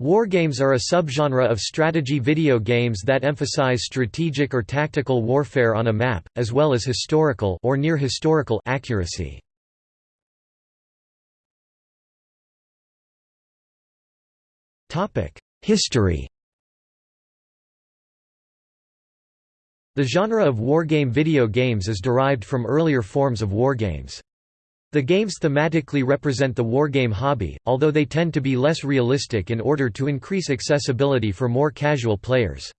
Wargames are a subgenre of strategy video games that emphasize strategic or tactical warfare on a map, as well as historical or near-historical accuracy. Topic: History The genre of wargame video games is derived from earlier forms of wargames. The games thematically represent the wargame hobby, although they tend to be less realistic in order to increase accessibility for more casual players.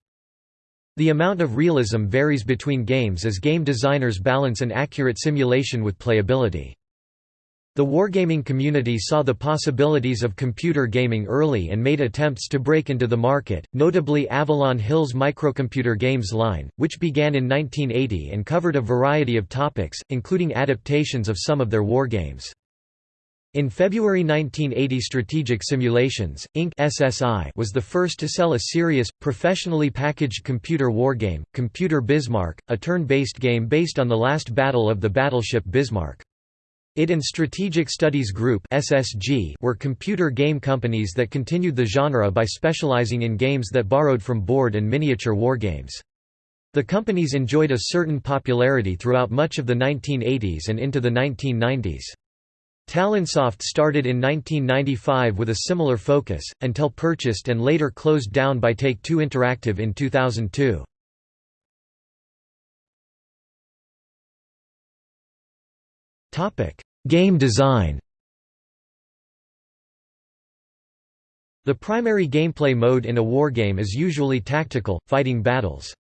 The amount of realism varies between games as game designers balance an accurate simulation with playability. The wargaming community saw the possibilities of computer gaming early and made attempts to break into the market, notably Avalon Hill's Microcomputer Games line, which began in 1980 and covered a variety of topics, including adaptations of some of their wargames. In February 1980 Strategic Simulations, Inc. SSI was the first to sell a serious, professionally packaged computer wargame, Computer Bismarck, a turn-based game based on the last battle of the battleship Bismarck. It and Strategic Studies Group were computer game companies that continued the genre by specializing in games that borrowed from board and miniature wargames. The companies enjoyed a certain popularity throughout much of the 1980s and into the 1990s. Talonsoft started in 1995 with a similar focus, until purchased and later closed down by Take-Two Interactive in 2002. Game design The primary gameplay mode in a wargame is usually tactical, fighting battles.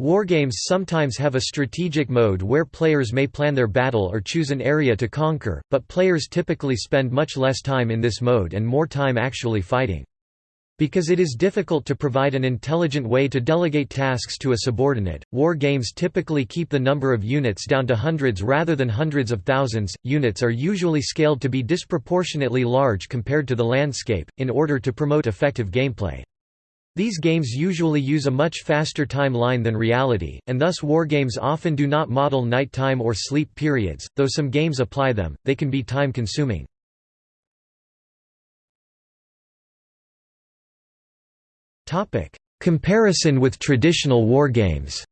Wargames sometimes have a strategic mode where players may plan their battle or choose an area to conquer, but players typically spend much less time in this mode and more time actually fighting. Because it is difficult to provide an intelligent way to delegate tasks to a subordinate, war games typically keep the number of units down to hundreds rather than hundreds of thousands. Units are usually scaled to be disproportionately large compared to the landscape, in order to promote effective gameplay. These games usually use a much faster timeline than reality, and thus wargames often do not model nighttime or sleep periods, though some games apply them, they can be time-consuming. Comparison with traditional wargames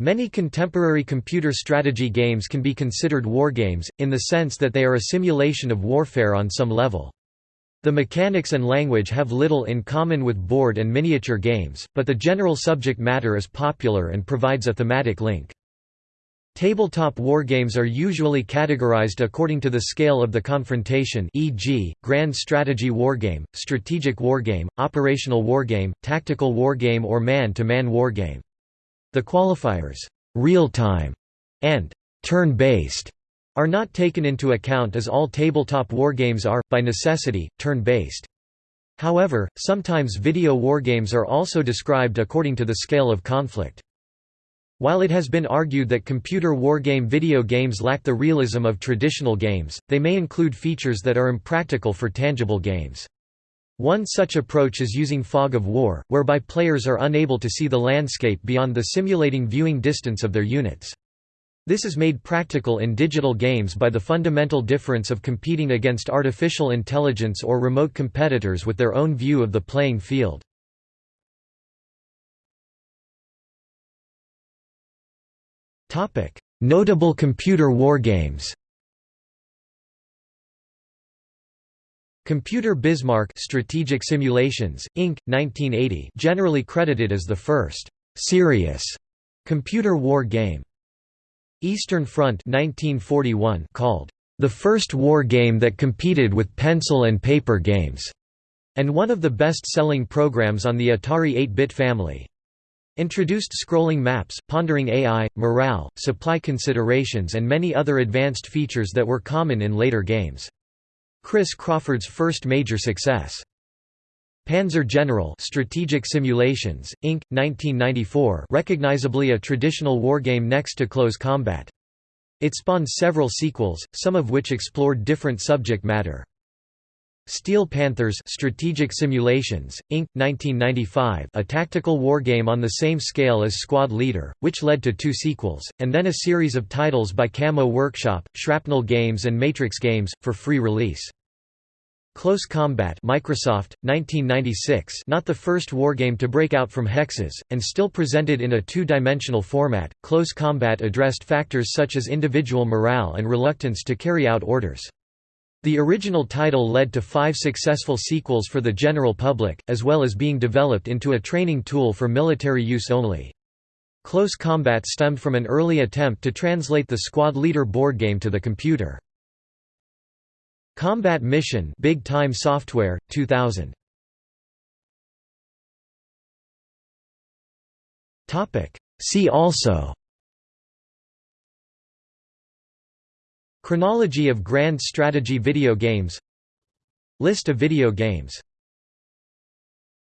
Many contemporary computer strategy games can be considered wargames, in the sense that they are a simulation of warfare on some level. The mechanics and language have little in common with board and miniature games, but the general subject matter is popular and provides a thematic link. Tabletop wargames are usually categorized according to the scale of the confrontation e.g., grand strategy wargame, strategic wargame, operational wargame, tactical wargame or man-to-man -man wargame. The qualifiers, real-time and turn-based, are not taken into account as all tabletop wargames are, by necessity, turn-based. However, sometimes video wargames are also described according to the scale of conflict. While it has been argued that computer wargame video games lack the realism of traditional games, they may include features that are impractical for tangible games. One such approach is using fog of war, whereby players are unable to see the landscape beyond the simulating viewing distance of their units. This is made practical in digital games by the fundamental difference of competing against artificial intelligence or remote competitors with their own view of the playing field. Notable computer wargames. Computer Bismarck Strategic Simulations, Inc., 1980 generally credited as the first «serious» computer war game. Eastern Front 1941 called «the first war game that competed with pencil and paper games», and one of the best-selling programs on the Atari 8-bit family. Introduced scrolling maps, pondering AI, morale, supply considerations and many other advanced features that were common in later games. Chris Crawford's first major success. Panzer General Strategic Simulations, Inc., 1994 recognizably a traditional wargame next to Close Combat. It spawned several sequels, some of which explored different subject matter. Steel Panthers Strategic Simulations, Inc., 1995 a tactical wargame on the same scale as Squad Leader, which led to two sequels, and then a series of titles by Camo Workshop, Shrapnel Games and Matrix Games, for free release. Close Combat Microsoft, 1996 not the first wargame to break out from hexes, and still presented in a two-dimensional format, Close Combat addressed factors such as individual morale and reluctance to carry out orders. The original title led to five successful sequels for the general public, as well as being developed into a training tool for military use only. Close Combat stemmed from an early attempt to translate the Squad Leader board game to the computer. Combat Mission Big Time Software 2000 Topic See also Chronology of grand strategy video games. List of video games